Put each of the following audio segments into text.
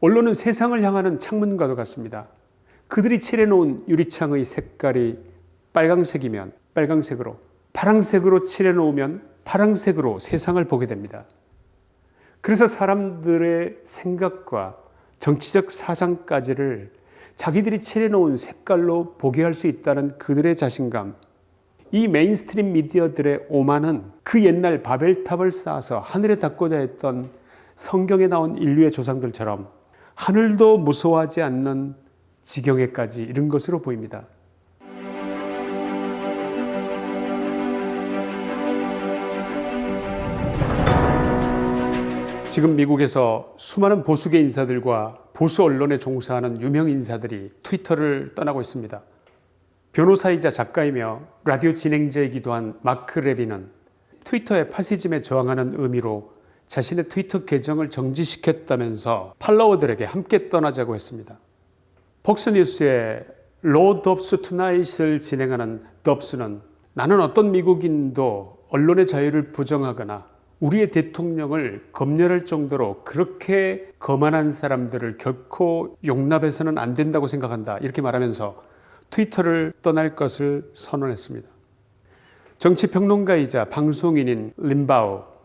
언론은 세상을 향하는 창문과도 같습니다. 그들이 칠해놓은 유리창의 색깔이 빨강색이면 빨강색으로 파랑색으로 칠해놓으면 파랑색으로 세상을 보게 됩니다. 그래서 사람들의 생각과 정치적 사상까지를 자기들이 칠해놓은 색깔로 보게 할 수 있다는 그들의 자신감 이 mainstream 미디어들의 오만은 그 옛날 바벨탑을 쌓아서 하늘에 닿고자 했던 성경에 나온 인류의 조상들처럼 하늘도 무서워하지 않는 지경에까지 이른 것으로 보입니다. 지금 미국에서 수많은 보수계 인사들과 보수 언론에 종사하는 유명 인사들이 트위터를 떠나고 있습니다. 변호사이자 작가이며 라디오 진행자이기도 한 마크 레비는 트위터의 파시즘에 저항하는 의미로 자신의 트위터 계정을 정지시켰다면서 팔로워들에게 함께 떠나자고 했습니다. 폭스뉴스의 로 덥스 투나잇을 진행하는 덥스는 나는 어떤 미국인도 언론의 자유를 부정하거나 우리의 대통령을 검열할 정도로 그렇게 거만한 사람들을 결코 용납해서는 안 된다고 생각한다 이렇게 말하면서 트위터를 떠날 것을 선언했습니다. 정치평론가이자 방송인인 림바우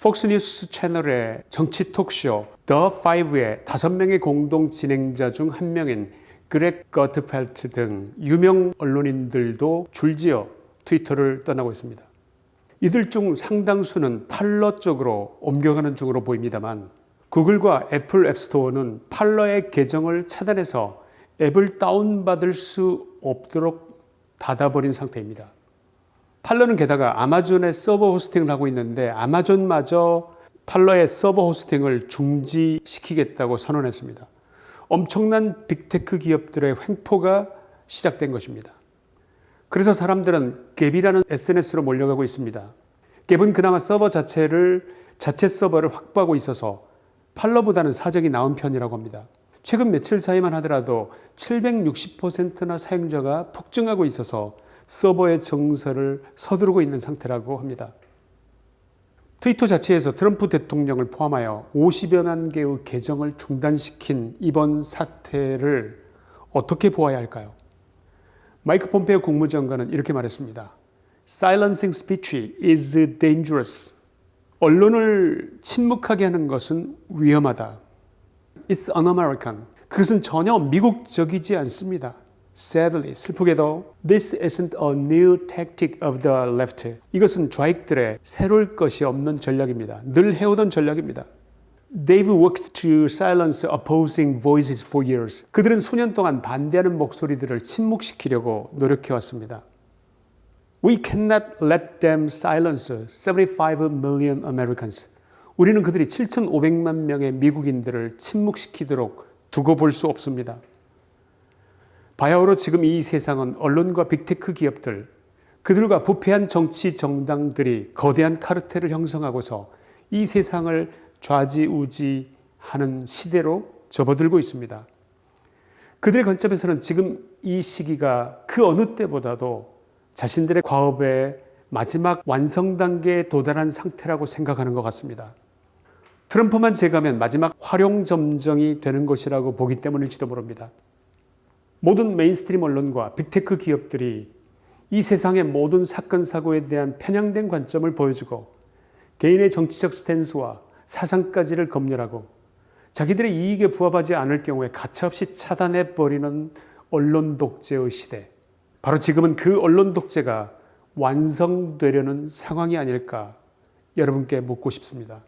폭스뉴스 채널의 정치 톡쇼 The Five의 다섯 명의 공동 진행자 중 한 명인 그렉 거트펠트 등 유명 언론인들도 줄지어 트위터를 떠나고 있습니다. 이들 중 상당수는 팔러 쪽으로 옮겨가는 중으로 보입니다만 구글과 애플 앱스토어는 팔러의 계정을 차단해서 앱을 다운받을 수 없도록 닫아버린 상태입니다. 팔러는 게다가 아마존의 서버 hosting을 하고 있는데 아마존마저 팔러의 서버 hosting을 중지시키겠다고 선언했습니다. 엄청난 big tech 기업들의 횡포가 시작된 것입니다. 그래서 사람들은 갭이라는 SNS로 몰려가고 있습니다. 갭은 그나마 서버 자체를 자체 서버를 확보하고 있어서 팔러보다는 사정이 나은 편이라고 합니다. 최근 며칠 사이만 하더라도 760%나 사용자가 폭증하고 있어서 서버의 정서를 서두르고 있는 상태라고 합니다. 트위터 자체에서 트럼프 대통령을 포함하여 50여만 개의 계정을 중단시킨 이번 사태를 어떻게 보아야 할까요? 마이크 폼페오 국무장관은 이렇게 말했습니다. Silencing speech is dangerous. 언론을 침묵하게 하는 것은 위험하다. It's un-American. 그것은 전혀 미국적이지 않습니다. Sadly, 슬프게도 This isn't a new tactic of the left. 이것은 좌익들의 새로울 것이 없는 전략입니다. 늘 해오던 전략입니다. They've worked to silence opposing voices for years. 그들은 수년 동안 반대하는 목소리들을 침묵시키려고 노력해왔습니다. We cannot let them silence 75 million Americans. 우리는 그들이 7,500만 명의 미국인들을 침묵시키도록 두고 볼 수 없습니다. 바야흐로 지금 이 세상은 언론과 빅테크 기업들, 그들과 부패한 정치 정당들이 거대한 카르텔을 형성하고서 이 세상을 좌지우지하는 시대로 접어들고 있습니다. 그들의 관점에서는 지금 이 시기가 그 어느 때보다도 자신들의 과업의 마지막 완성 단계에 도달한 상태라고 생각하는 것 같습니다. 트럼프만 제거하면 마지막 화룡점정이 되는 것이라고 보기 때문일지도 모릅니다. 모든 mainstream 언론과 big tech 기업들이 이 세상의 모든 사건 사고에 대한 편향된 관점을 보여주고 개인의 정치적 스탠스와 사상까지를 검열하고 자기들의 이익에 부합하지 않을 경우에 가차없이 차단해버리는 언론 독재의 시대 바로 지금은 그 언론 독재가 완성되려는 상황이 아닐까 여러분께 묻고 싶습니다.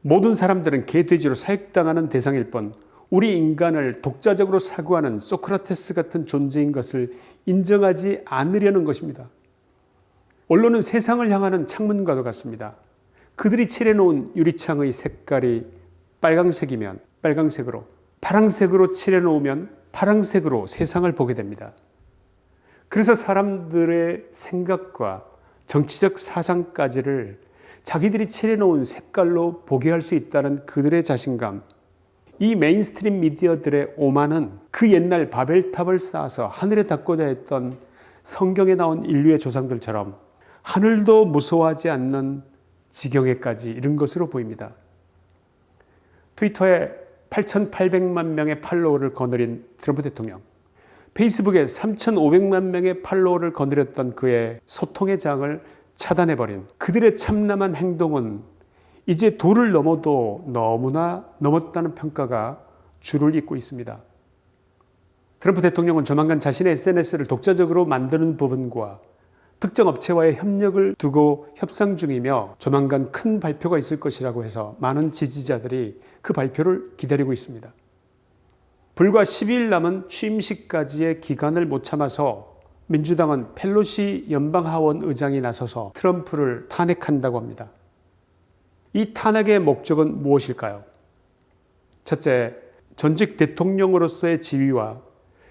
모든 사람들은 개돼지로 사육당하는 대상일 뿐 우리 인간을 독자적으로 사고하는 소크라테스 같은 존재인 것을 인정하지 않으려는 것입니다. 언론은 세상을 향하는 창문과도 같습니다. 그들이 칠해놓은 유리창의 색깔이 빨강색이면 빨강색으로 파랑색으로 칠해놓으면 파랑색으로 세상을 보게 됩니다. 그래서 사람들의 생각과 정치적 사상까지를 자기들이 칠해놓은 색깔로 보게 할 수 있다는 그들의 자신감 이 mainstream 미디어들의 오만은 그 옛날 바벨탑을 쌓아서 하늘에 닿고자 했던 성경에 나온 인류의 조상들처럼 하늘도 무서워하지 않는 지경에까지 이른 것으로 보입니다. 트위터의 8,800만 명의 팔로워를 거느린 트럼프 대통령. 페이스북에 3,500만 명의 팔로워를 거느렸던 그의 소통의 장을 차단해버린 그들의 참남한 행동은 이제 도를 넘어도 너무나 넘었다는 평가가 줄을 잇고 있습니다. 트럼프 대통령은 조만간 자신의 SNS를 독자적으로 만드는 부분과 특정 업체와의 협력을 두고 협상 중이며 조만간 큰 발표가 있을 것이라고 해서 많은 지지자들이 그 발표를 기다리고 있습니다. 불과 10일 남은 취임식까지의 기간을 못 참아서 민주당은 펠로시 연방하원 의장이 나서서 트럼프를 탄핵한다고 합니다. 이 탄핵의 목적은 무엇일까요? 첫째, 전직 대통령으로서의 지위와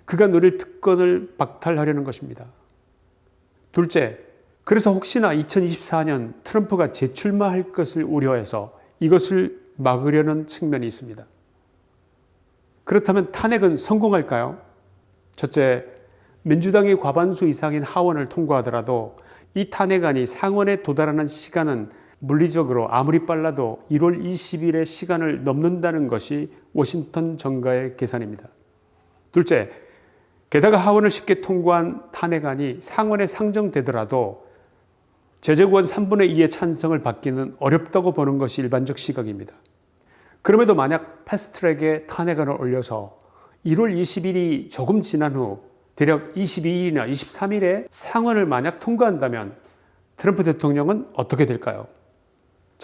그가 누릴 특권을 박탈하려는 것입니다. 둘째, 그래서 혹시나 2024년 트럼프가 재출마할 것을 우려해서 이것을 막으려는 측면이 있습니다. 그렇다면 탄핵은 성공할까요? 첫째, 민주당이 과반수 이상인 하원을 통과하더라도 이 탄핵안이 상원에 도달하는 시간은 물리적으로 아무리 빨라도 1월 20일의 시간을 넘는다는 것이 워싱턴 정가의 계산입니다. 둘째, 게다가 하원을 쉽게 통과한 탄핵안이 상원에 상정되더라도 제재권 3분의 2의 찬성을 받기는 어렵다고 보는 것이 일반적 시각입니다. 그럼에도 만약 패스트트랙에 탄핵안을 올려서 1월 20일이 조금 지난 후 대략 22일이나 23일에 상원을 만약 통과한다면 트럼프 대통령은 어떻게 될까요?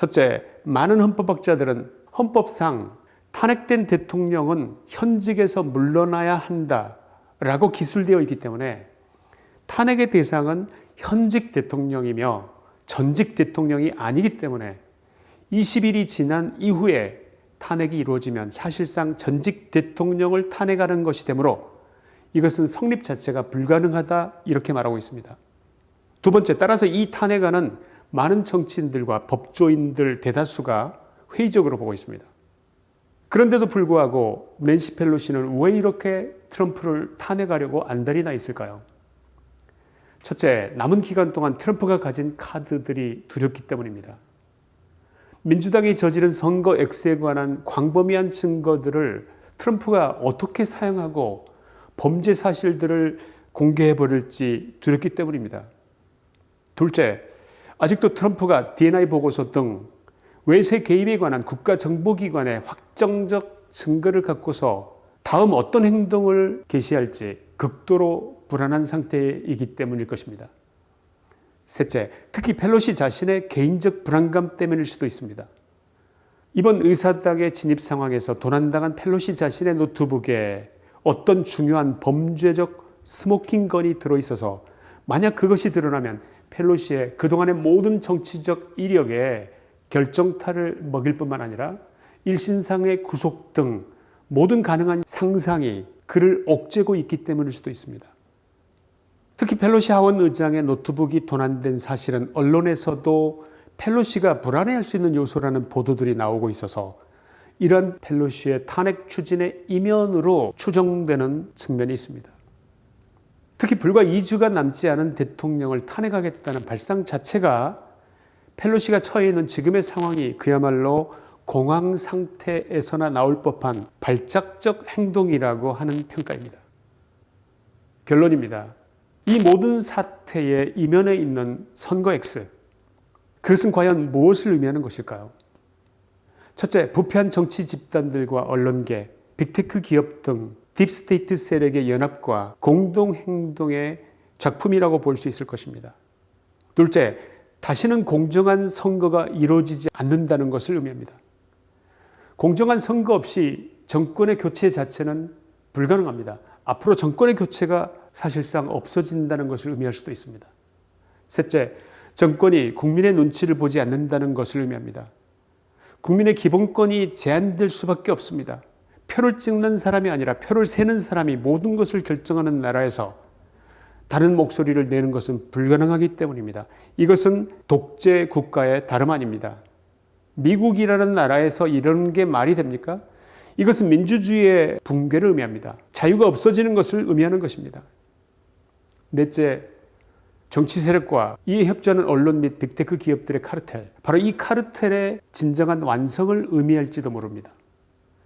첫째, 많은 헌법학자들은 헌법상 탄핵된 대통령은 현직에서 물러나야 한다 라고 기술되어 있기 때문에 탄핵의 대상은 현직 대통령이며 전직 대통령이 아니기 때문에 20일이 지난 이후에 탄핵이 이루어지면 사실상 전직 대통령을 탄핵하는 것이 되므로 이것은 성립 자체가 불가능하다 이렇게 말하고 있습니다. 두 번째 따라서 이 탄핵안은 많은 정치인들과 법조인들 대다수가 회의적으로 보고 있습니다. 그런데도 불구하고 낸시 펠로시는 왜 이렇게 트럼프를 탄핵하려고 안달이나 있을까요? 첫째, 남은 기간 동안 트럼프가 가진 카드들이 두렵기 때문입니다. 민주당이 저지른 선거 X에 관한 광범위한 증거들을 트럼프가 어떻게 사용하고 범죄 사실들을 공개해 버릴지 두렵기 때문입니다. 둘째, 아직도 트럼프가 DNI 보고서 등 외세 개입에 관한 국가정보기관의 확정적 증거를 갖고서 다음 어떤 행동을 개시할지 극도로 불안한 상태이기 때문일 것입니다. 셋째, 특히 펠로시 자신의 개인적 불안감 때문일 수도 있습니다. 이번 의사당의 진입 상황에서 도난당한 펠로시 자신의 노트북에 어떤 중요한 범죄적 smoking gun이 들어있어서 만약 그것이 드러나면 펠로시의 그동안의 모든 정치적 이력에 결정타를 먹일 뿐만 아니라 일신상의 구속 등 모든 가능한 상상이 그를 옥죄고 있기 때문일 수도 있습니다. 특히 펠로시 하원 의장의 노트북이 도난된 사실은 언론에서도 펠로시가 불안해할 수 있는 요소라는 보도들이 나오고 있어서 이런 펠로시의 탄핵 추진의 이면으로 추정되는 측면이 있습니다. 특히 불과 2주가 남지 않은 대통령을 탄핵하겠다는 발상 자체가 펠로시가 처해 있는 지금의 상황이 그야말로 공황 상태에서나 나올 법한 발작적 행동이라고 하는 평가입니다. 결론입니다. 이 모든 사태의 이면에 있는 선거 X. 그것은 과연 무엇을 의미하는 것일까요? 첫째, 부패한 정치 집단들과 언론계, big tech 기업 등 deep state 세력의 연합과 공동행동의 작품이라고 볼 수 있을 것입니다. 둘째, 다시는 공정한 선거가 이루어지지 않는다는 것을 의미합니다. 공정한 선거 없이 정권의 교체 자체는 불가능합니다. 앞으로 정권의 교체가 사실상 없어진다는 것을 의미할 수도 있습니다. 셋째, 정권이 국민의 눈치를 보지 않는다는 것을 의미합니다. 국민의 기본권이 제한될 수밖에 없습니다. 표를 찍는 사람이 아니라 표를 세는 사람이 모든 것을 결정하는 나라에서 다른 목소리를 내는 것은 불가능하기 때문입니다. 이것은 독재 국가의 다름 아닙니다. 미국이라는 나라에서 이런 게 말이 됩니까? 이것은 민주주의의 붕괴를 의미합니다. 자유가 없어지는 것을 의미하는 것입니다. 넷째, 정치 세력과 이에 협조하는 언론 및 빅테크 기업들의 카르텔. 바로 이 카르텔의 진정한 완성을 의미할지도 모릅니다.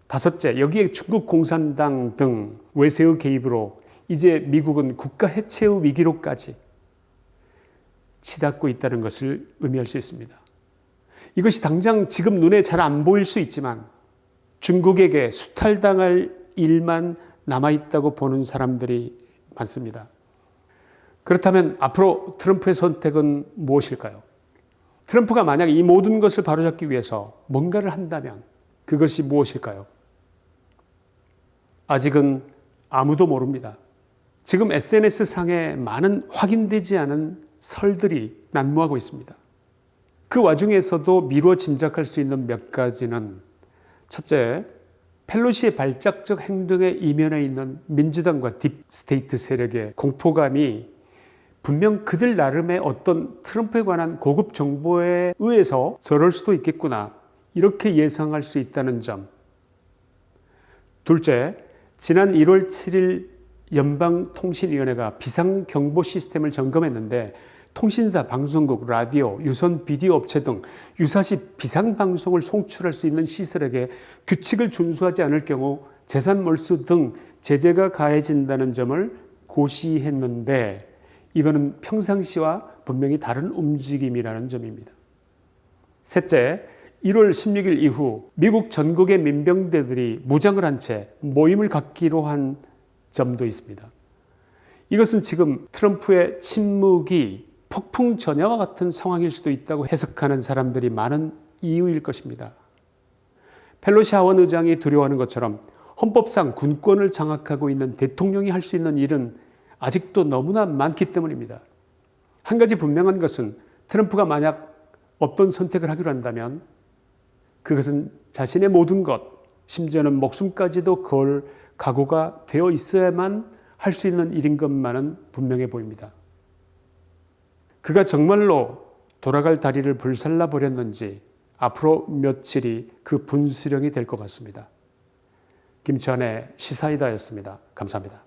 다섯째, 여기에 중국 공산당 등 외세의 개입으로 이제 미국은 국가 해체의 위기로까지 치닫고 있다는 것을 의미할 수 있습니다. 이것이 당장 지금 눈에 잘 안 보일 수 있지만 중국에게 수탈당할 일만 남아있다고 보는 사람들이 많습니다. 그렇다면 앞으로 트럼프의 선택은 무엇일까요? 트럼프가 만약 이 모든 것을 바로잡기 위해서 뭔가를 한다면 그것이 무엇일까요? 아직은 아무도 모릅니다. 지금 SNS상에 많은 확인되지 않은 설들이 난무하고 있습니다. 그 와중에서도 미루어 짐작할 수 있는 몇 가지는 첫째, 펠로시의 발작적 행동에 이면에 있는 민주당과 deep state 세력의 공포감이 분명 그들 나름의 어떤 트럼프에 관한 고급 정보에 의해서 저럴 수도 있겠구나 이렇게 예상할 수 있다는 점. 둘째, 지난 1월 7일 연방통신위원회가 비상경보 시스템을 점검했는데 통신사, 방송국, 라디오, 유선 비디오 업체 등 유사시 비상방송을 송출할 수 있는 시설에게 규칙을 준수하지 않을 경우 재산 몰수 등 제재가 가해진다는 점을 고시했는데 이거는 평상시와 분명히 다른 움직임이라는 점입니다. 셋째, 1월 16일 이후 미국 전국의 민병대들이 무장을 한 채 모임을 갖기로 한 점도 있습니다. 이것은 지금 트럼프의 침묵이 폭풍 전야와 같은 상황일 수도 있다고 해석하는 사람들이 많은 이유일 것입니다. 펠로시 하원 의장이 두려워하는 것처럼 헌법상 군권을 장악하고 있는 대통령이 할 수 있는 일은 아직도 너무나 많기 때문입니다. 한 가지 분명한 것은 트럼프가 만약 어떤 선택을 하기로 한다면 그것은 자신의 모든 것, 심지어는 목숨까지도 걸 각오가 되어 있어야만 할 수 있는 일인 것만은 분명해 보입니다. 그가 정말로 돌아갈 다리를 불살라 버렸는지 앞으로 며칠이 그 분수령이 될 것 같습니다. 김치환의 시사이다였습니다. 감사합니다.